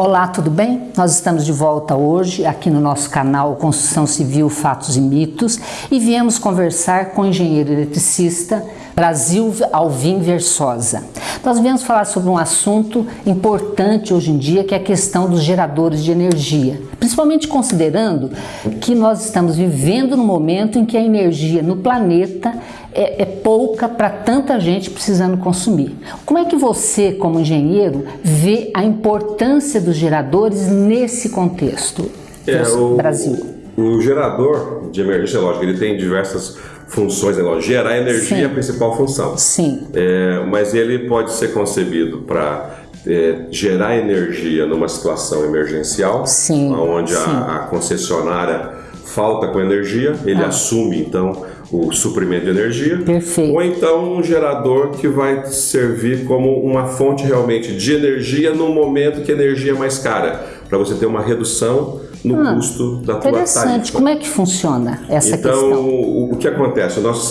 Olá, tudo bem? Nós estamos de volta hoje aqui no nosso canal Construção Civil Fatos e Mitos e viemos conversar com o engenheiro eletricista Brasil Alvim Versosa. Nós viemos falar sobre um assunto importante hoje em dia que é a questão dos geradores de energia, principalmente considerando que nós estamos vivendo no momento em que a energia no planeta é, é pouca para tanta gente precisando consumir. Como é que você, como engenheiro, vê a importância dos geradores nesse contexto é, do Brasil? O gerador de emergência, lógico, ele tem diversas funções, né? Lógico, gerar energia Sim. é a principal função. Sim. É, mas ele pode ser concebido para é, gerar energia numa situação emergencial, Sim. onde. A, a concessionária falta com energia, ele ah. assume então o suprimento de energia. Perfeito. Ou então um gerador que vai servir como uma fonte realmente de energia no momento que a energia é mais cara, para você ter uma redução no ah, custo da tua Interessante. tarifa. Como é que funciona essa então, questão? Então, o que acontece? O nosso